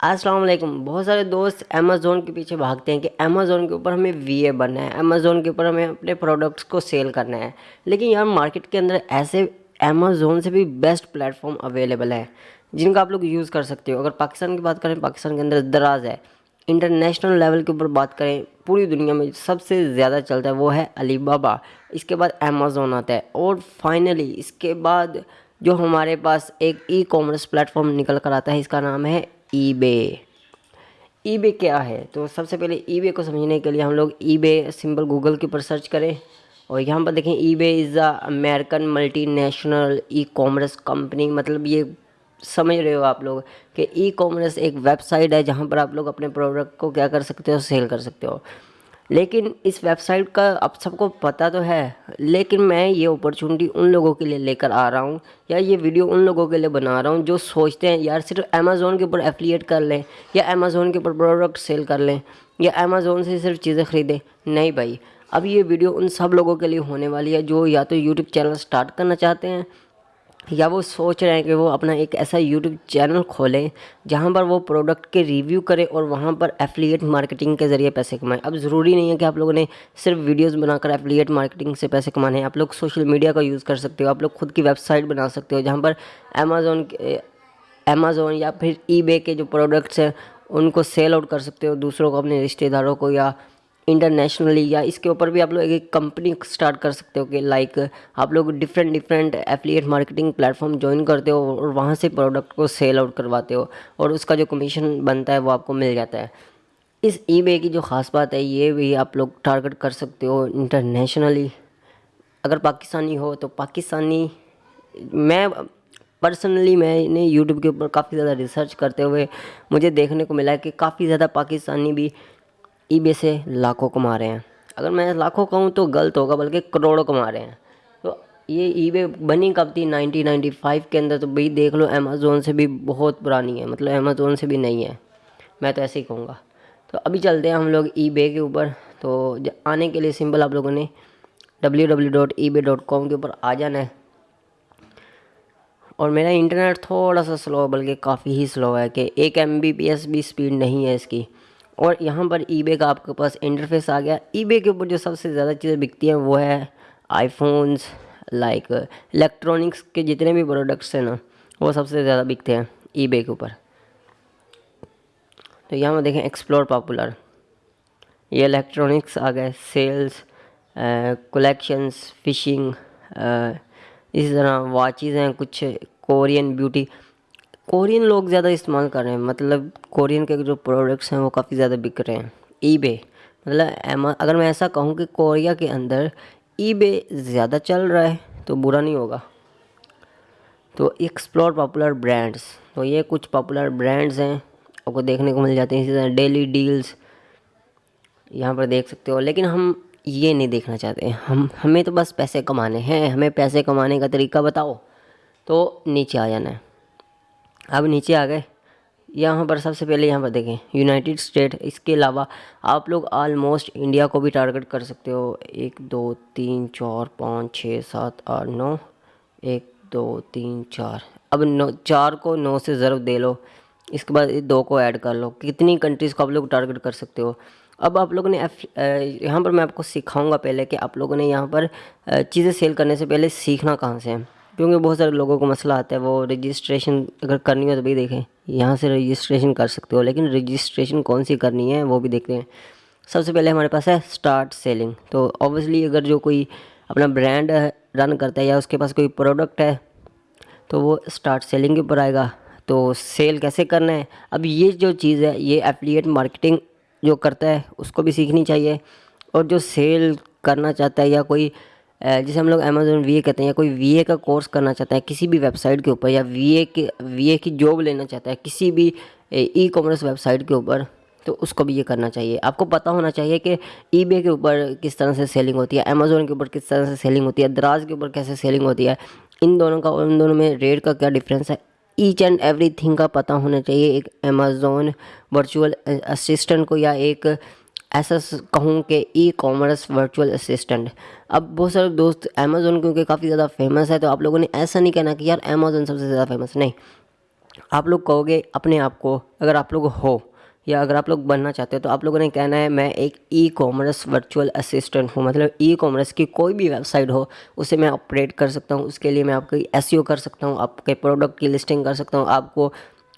अस्सलाम वालेकुम। बहुत सारे दोस्त अमेज़ोन के पीछे भागते हैं कि अमेज़ोन के ऊपर हमें वी ए बनना है। अमेज़ोन के ऊपर हमें अपने प्रोडक्ट्स को सेल करना है। लेकिन यार मार्केट के अंदर ऐसे अमेज़ोन से भी बेस्ट प्लेटफॉर्म अवेलेबल है, जिनका आप लोग यूज़ कर सकते हो। अगर पाकिस्तान की बात करें, पाकिस्तान के अंदर दराज है। इंटरनेशनल लेवल के ऊपर बात करें, पूरी दुनिया में सबसे ज़्यादा चलता है वो है अलीबाबा इसके बाद अमेज़ोन आता है और फाइनली इसके बाद जो हमारे पास एक ई कॉमर्स प्लेटफॉर्म निकल कर आता है, इसका नाम है ईबे ईबे क्या है? तो सबसे पहले ईबे को समझने के लिए हम लोग ईबे सिंपल गूगल के ऊपर सर्च करें और यहाँ पर देखें eBay is the American multinational e commerce company मतलब ये समझ रहे हो आप लोग कि ई कॉमर्स एक वेबसाइट है जहाँ पर आप लोग अपने प्रोडक्ट को क्या कर सकते हो सेल कर सकते हो। लेकिन इस वेबसाइट का अब सबको पता तो है, लेकिन मैं ये अपॉर्चुनिटी उन लोगों के लिए लेकर आ रहा हूँ या ये वीडियो उन लोगों के लिए बना रहा हूँ जो सोचते हैं, यार सिर्फ़ अमेज़ोन के ऊपर एफिलिएट कर लें या अमेज़ोन के ऊपर प्रोडक्ट सेल कर लें या अमेज़ोन से सिर्फ़ चीज़ें ख़रीदें। नहीं भाई, अब ये वीडियो उन सब लोगों के लिए होने वाली है जो या तो यूट्यूब चैनल स्टार्ट करना चाहते हैं या वो सोच रहे हैं कि वो अपना एक ऐसा यूट्यूब चैनल खोलें, जहाँ पर वो प्रोडक्ट के रिव्यू करें और वहाँ पर एफिलिएट मार्केटिंग के ज़रिए पैसे कमाएँ। अब ज़रूरी नहीं है कि आप लोगों ने सिर्फ़ वीडियोस बनाकर एफिलिएट मार्केटिंग से पैसे कमाने हैं। आप लोग सोशल मीडिया का यूज़ कर सकते हो, आप लोग खुद की वेबसाइट बना सकते हो, जहाँ पर अमेज़ोन अमेज़ोन या फिर ई के जो प्रोडक्ट्स हैं, उनको सेल आउट कर सकते हो, दूसरों को, अपने रिश्तेदारों को या इंटरनेशनली या इसके ऊपर भी आप लोग एक कंपनी स्टार्ट कर सकते हो कि लाइक आप लोग different different affiliate marketing platform join करते हो और वहाँ से प्रोडक्ट को सेल आउट करवाते हो और उसका जो कमीशन बनता है वो आपको मिल जाता है। इस ई की जो ख़ास बात है, ये भी आप लोग टारगेट कर सकते हो इंटरनेशनली अगर पाकिस्तानी हो तो पाकिस्तानी, मैं पर्सनली मैंने यूट्यूब के ऊपर काफ़ी ज़्यादा रिसर्च करते हुए मुझे देखने को मिला है कि काफ़ी ज़्यादा पाकिस्तानी भी ईबे से लाखों कमा रहे हैं। अगर मैं लाखों कहूँ तो गलत होगा, बल्कि करोड़ों कमा रहे हैं। तो ये ईबे बनी कब थी? 1995 के अंदर। तो भाई देख लो अमेज़ोन से भी बहुत पुरानी है। मतलब अमेज़ोन से भी नहीं है। मैं तो ऐसे ही कहूँगा। तो अभी चलते हैं हम लोग ई के ऊपर। तो आने के लिए सिंपल आप लोगों ने www.ebay.com के ऊपर आ जाना है। और मेरा इंटरनेट थोड़ा सा स्लो बल्कि काफ़ी ही स्लो है कि एक एम बी पी एस भी स्पीड नहीं है इसकी। और यहाँ पर ईबे का आपके पास इंटरफेस आ गया। ईबे के ऊपर जो सबसे ज़्यादा चीज़ें बिकती हैं वो है आईफोन्स लाइक इलेक्ट्रॉनिक्स के जितने भी प्रोडक्ट्स हैं ना, वो सबसे ज़्यादा बिकते हैं ईबे के ऊपर। तो यहाँ पर देखें एक्सप्लोर पॉपुलर ये इलेक्ट्रॉनिक्स आ गए सेल्स कलेक्शंस फिशिंग इसी तरह वाचेज़ हैं, कुछ कोरियन ब्यूटी कोरियन लोग ज़्यादा इस्तेमाल कर रहे हैं। मतलब कोरियन के जो प्रोडक्ट्स हैं वो काफ़ी ज़्यादा बिक रहे हैं। ईबे मतलब अगर मैं ऐसा कहूँ कि कोरिया के अंदर ईबे ज़्यादा चल रहा है तो बुरा नहीं होगा। तो एक्सप्लोर पॉपुलर ब्रांड्स तो ये कुछ पॉपुलर ब्रांड्स हैं, आपको देखने को मिल जाते हैं। इसी तरह डेली डील्स यहाँ पर देख सकते हो। लेकिन हम ये नहीं देखना चाहते। हम, हमें तो बस पैसे कमाने हैं। हमें पैसे कमाने का तरीका बताओ। तो नीचे आ जाना है। अब नीचे आ गए। यहाँ पर सबसे पहले यहाँ पर देखें यूनाइटेड स्टेट इसके अलावा आप लोग आलमोस्ट इंडिया को भी टारगेट कर सकते हो। एक, दो, तीन, चार, पाँच छः सात, आठ, नौ, एक, दो, तीन, चार। अब नौ, चार को नौ से ज़रूर दे लो। इसके बाद दो को ऐड कर लो। कितनी कंट्रीज़ को आप लोग टारगेट कर सकते हो? अब आप लोगों ने यहाँ पर मैं आपको सिखाऊँगा पहले कि आप लोगों ने यहाँ पर चीज़ें सेल करने से पहले सीखना कहाँ से है। क्योंकि बहुत सारे लोगों को मसला आता है, वो रजिस्ट्रेशन अगर करनी हो तो भाई देखें। यहाँ से रजिस्ट्रेशन कर सकते हो, लेकिन रजिस्ट्रेशन कौन सी करनी है, वो भी देखते हैं। सबसे पहले हमारे पास है स्टार्ट सेलिंग तो ऑब्वियसली अगर जो कोई अपना ब्रांड रन करता है या उसके पास कोई प्रोडक्ट है तो वो स्टार्ट सेलिंग के ऊपर आएगा। तो सेल कैसे करना है? अब ये जो चीज़ है, ये एफिलिएट मार्केटिंग जो करता है, उसको भी सीखनी चाहिए। और जो सेल करना चाहता है या कोई जैसे हम लोग अमेजोन वी कहते हैं या कोई वीए का कोर्स करना चाहता है, किसी भी वेबसाइट के ऊपर या वीए के वीए की जॉब लेना चाहता है, किसी भी ई कॉमर्स वेबसाइट के ऊपर तो उसको भी ये करना चाहिए। आपको पता होना चाहिए कि ई के ऊपर किस तरह से सेलिंग होती है अमेज़ोन के ऊपर किस तरह से सेलिंग होती है दराज के ऊपर कैसे सेलिंग होती है, इन दोनों का और इन दोनों में रेट का क्या डिफरेंस है? ईच एंड एवरी थिंग का पता होना चाहिए, एक अमेज़ोन वर्चुअल असिस्टेंट को या एक, ऐसा कहूँ कि ई कॉमर्स वर्चुअल असिस्टेंट अब बहुत सारे दोस्त अमेज़ोन क्योंकि काफ़ी ज़्यादा फ़ेमस है तो आप लोगों ने ऐसा नहीं कहना कि यार अमेज़ोन सबसे ज़्यादा फ़ेमस नहीं। आप लोग कहोगे अपने आप को, अगर आप लोग हो, या अगर आप लोग बनना चाहते हो तो आप लोगों ने कहना है, मैं एक ई कॉमर्स वर्चुअल असिस्टेंट हूँ। मतलब ई कॉमर्स की कोई भी वेबसाइट हो, उसे मैं ऑपरेट कर सकता हूँ, उसके लिए मैं आपकी एस कर सकता हूँ, आपके प्रोडक्ट की लिस्टिंग कर सकता हूँ, आपको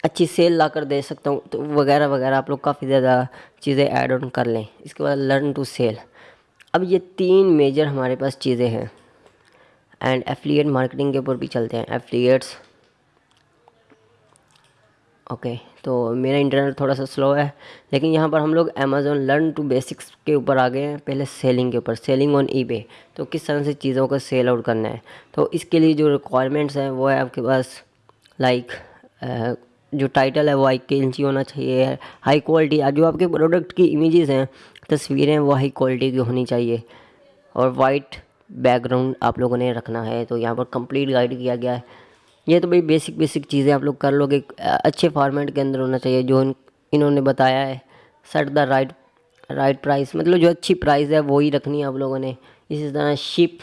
अच्छी सेल ला कर दे सकता हूँ तो वगैरह वगैरह, आप लोग काफ़ी ज़्यादा चीज़ें ऐड ऑन कर लें। इसके बाद लर्न टू सेल अब ये तीन मेजर हमारे पास चीज़ें हैं। एंड एफिलिएट मार्केटिंग के ऊपर भी चलते हैं। एफिलिएट्स ओके तो मेरा इंटरनेट थोड़ा सा स्लो है। लेकिन यहाँ पर हम लोग अमेज़ोन लर्न टू बेसिक्स के ऊपर आ गए हैं। पहले सेलिंग के ऊपर। सेलिंग ऑन ईबे तो किस तरह से चीज़ों को सेल आउट करना है? तो इसके लिए जो रिक्वायरमेंट्स हैं, वो है आपके पास लाइक जो टाइटल है, वो हाई इंची होना चाहिए। हाई क्वालिटी जो आपके प्रोडक्ट की इमेजेस हैं तस्वीरें वो हाई क्वालिटी की होनी चाहिए। और वाइट बैकग्राउंड आप लोगों ने रखना है तो यहाँ पर कंप्लीट गाइड किया गया है। ये तो भाई बेसिक बेसिक चीज़ें आप लोग कर लोगे। अच्छे फॉर्मेट के अंदर होना चाहिए, जो इन्होंने बताया है। Set the right right price मतलब जो अच्छी प्राइस है, वो ही रखनी है आप लोगों ने। इसी तरह शिप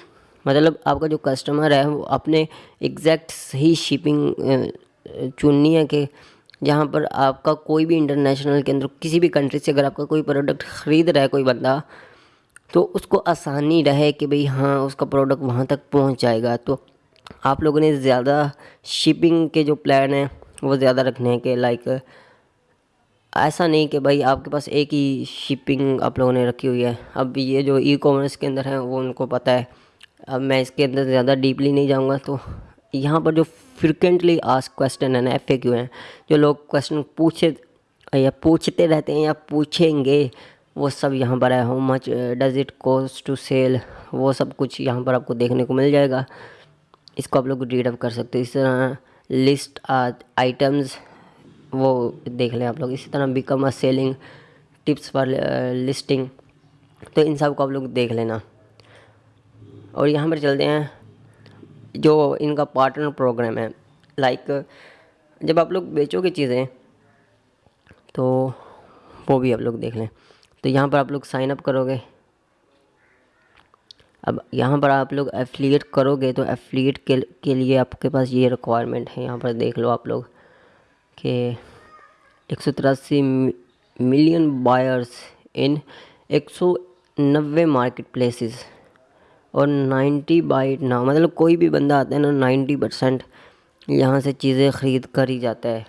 मतलब आपका जो कस्टमर है, वो अपने एग्जैक्ट सही शिपिंग चुननी है कि जहाँ पर आपका कोई भी इंटरनेशनल के अंदर, किसी भी कंट्री से अगर आपका कोई प्रोडक्ट ख़रीद रहा है कोई बंदा तो उसको आसानी रहे कि भाई हाँ उसका प्रोडक्ट वहाँ तक पहुँच जाएगा तो आप लोगों ने ज़्यादा शिपिंग के जो प्लान हैं, वो ज़्यादा रखने कि लाइक ऐसा नहीं कि भाई आपके पास एक ही शिपिंग आप लोगों ने रखी हुई है। अब ये जो ई कॉमर्स के अंदर है, वो उनको पता है। अब मैं इसके अंदर ज़्यादा डीपली नहीं जाऊँगा तो यहाँ पर जो फ्रिक्वेंटली आस्क क्वेश्चन है ना एफ़ हैं, जो लोग क्वेश्चन पूछे, या पूछते रहते हैं या पूछेंगे, वो सब यहाँ पर है how much does it cost to sell वो सब कुछ यहाँ पर आपको देखने को मिल जाएगा। इसको आप लोग रीड अप कर सकते हो। इस तरह लिस्ट आइटम्स वो देख लें आप लोग। इसी तरह become a selling tips for listing तो इन सबको आप लोग देख लेना। और यहाँ पर चलते हैं। जो इनका पार्टनर प्रोग्राम है लाइक जब आप लोग बेचोगे चीज़ें तो वो भी आप लोग देख लें। तो यहाँ पर आप लोग साइन अप करोगे। अब यहाँ पर आप लोग एफिलिएट करोगे तो एफिलिएट के, के लिए आपके पास ये रिक्वायरमेंट है। यहाँ पर देख लो आप लोग कि एक सौ तिरासी मिलियन बायर्स इन एक सौ नब्बे मार्केट प्लेसेस और नाइन्टी बाई ना मतलब कोई भी बंदा आता है ना, नाइन्टी परसेंट यहाँ से चीज़ें ख़रीद कर ही जाता है।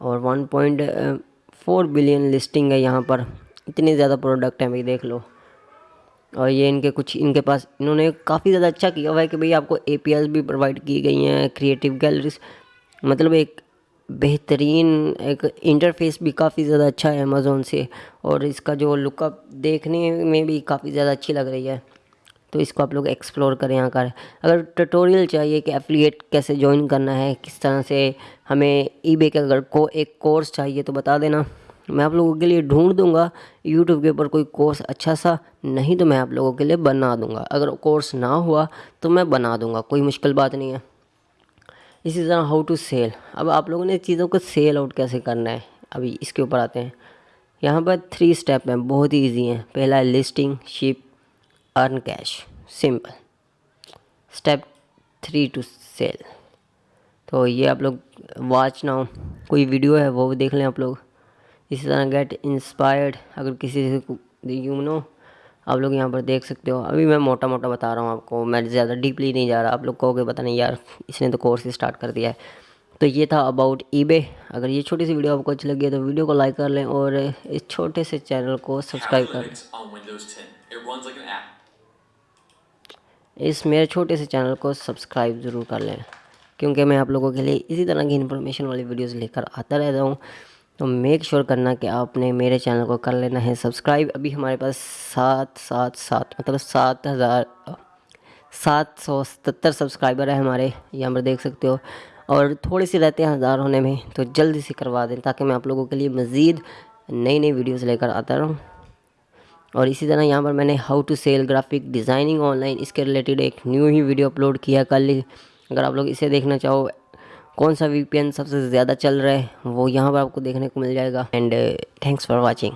और one point four billion listing है यहाँ पर। इतने ज़्यादा प्रोडक्ट हैं भाई, देख लो। और ये इनके कुछ, इनके पास, इन्होंने काफ़ी ज़्यादा अच्छा किया हुआ है कि भाई आपको एपीएस भी प्रोवाइड की गई हैं क्रिएटिव गैलरीज मतलब एक बेहतरीन, एक इंटरफेस भी काफ़ी ज़्यादा अच्छा है अमेज़ोन से। और इसका जो लुकअप देखने में भी काफ़ी ज़्यादा अच्छी लग रही है। तो इसको आप लोग एक्सप्लोर करें यहाँ कर अगर ट्यूटोरियल चाहिए कि एफिलिएट कैसे ज्वाइन करना है, किस तरह से हमें ईबे के अगर को एक कोर्स चाहिए तो बता देना। मैं आप लोगों के लिए ढूंढ दूँगा यूट्यूब के ऊपर कोई कोर्स अच्छा सा, नहीं तो मैं आप लोगों के लिए बना दूँगा। अगर कोर्स ना हुआ तो मैं बना दूँगा, कोई मुश्किल बात नहीं है। इसी तरह हाउ टू सेल अब आप लोगों ने चीज़ों को सेल आउट कैसे करना है? अभी इसके ऊपर आते हैं। यहाँ पर थ्री स्टेप हैं, बहुत ही ईजी हैं। पहला है listing ship earn cash simple step three to sell तो ये आप लोग वॉच ना कोई वीडियो है वो भी देख लें आप लोग. इसी तरह गेट इंस्पायर्ड अगर किसी से यू नो आप लोग यहाँ पर देख सकते हो. अभी मैं मोटा मोटा बता रहा हूँ आपको. मैं ज़्यादा डीपली नहीं जा रहा. आप लोग कहोगे पता नहीं यार इसने तो कोर्स स्टार्ट कर दिया है. तो ये था अबाउट ईबे अगर ये छोटी सी वीडियो आपको अच्छी लगी है तो वीडियो को लाइक कर लें और इस छोटे से चैनल को सब्सक्राइब कर लें. इस मेरे छोटे से चैनल को सब्सक्राइब ज़रूर कर लें, क्योंकि मैं आप लोगों के लिए इसी तरह की इन्फॉर्मेशन वाली वीडियोज़ लेकर आता रहता हूँ। तो मेक श्योर करना कि आपने मेरे चैनल को कर लेना है सब्सक्राइब। अभी हमारे पास सात सात सात मतलब सात हज़ार, सात सौ सतर सब्सक्राइबर है हमारे यहाँ पर देख सकते हो। और थोड़ी सी रहते हैं हज़ार होने में तो जल्दी से करवा दें, ताकि मैं आप लोगों के लिए मज़ीद नई नई वीडियोज़ लेकर आता रहूँ। और इसी तरह यहाँ पर मैंने how to sell graphic designing online इसके रिलेटेड एक न्यू ही वीडियो अपलोड किया कल अगर आप लोग इसे देखना चाहो, कौन सा वीपीएन सबसे ज़्यादा चल रहा है, वो यहाँ पर आपको देखने को मिल जाएगा। And thanks for watching